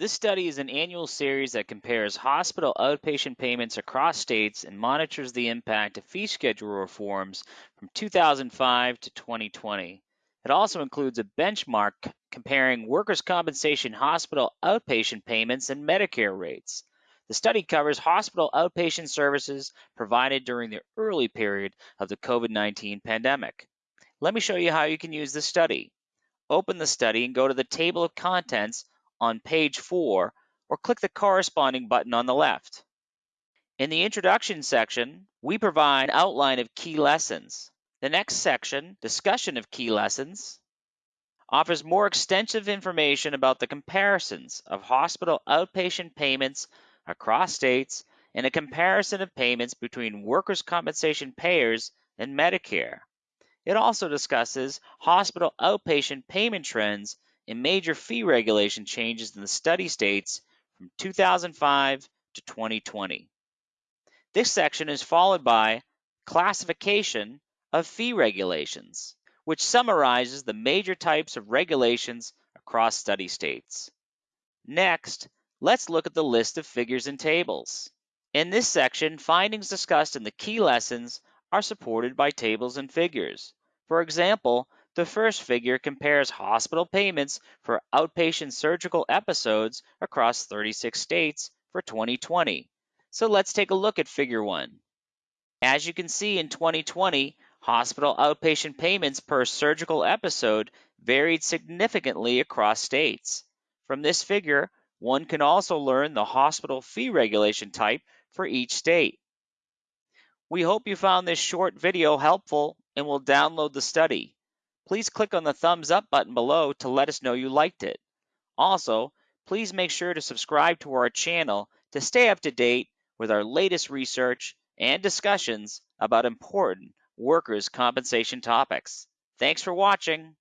This study is an annual series that compares hospital outpatient payments across states and monitors the impact of fee schedule reforms from 2005 to 2020. It also includes a benchmark comparing workers' compensation hospital outpatient payments and Medicare rates. The study covers hospital outpatient services provided during the early period of the COVID 19 pandemic. Let me show you how you can use this study. Open the study and go to the table of contents on page 4 or click the corresponding button on the left. In the introduction section, we provide an outline of key lessons. The next section, discussion of key lessons, offers more extensive information about the comparisons of hospital outpatient payments across states and a comparison of payments between workers' compensation payers and Medicare. It also discusses hospital outpatient payment trends and major fee regulation changes in the study states from 2005 to 2020. This section is followed by classification of fee regulations, which summarizes the major types of regulations across study states. Next, let's look at the list of figures and tables. In this section, findings discussed in the key lessons are supported by tables and figures. For example, the first figure compares hospital payments for outpatient surgical episodes across 36 states for 2020. So let's take a look at figure 1. As you can see in 2020, hospital outpatient payments per surgical episode varied significantly across states. From this figure, one can also learn the hospital fee regulation type for each state. We hope you found this short video helpful and will download the study please click on the thumbs up button below to let us know you liked it. Also, please make sure to subscribe to our channel to stay up to date with our latest research and discussions about important workers' compensation topics. Thanks for watching.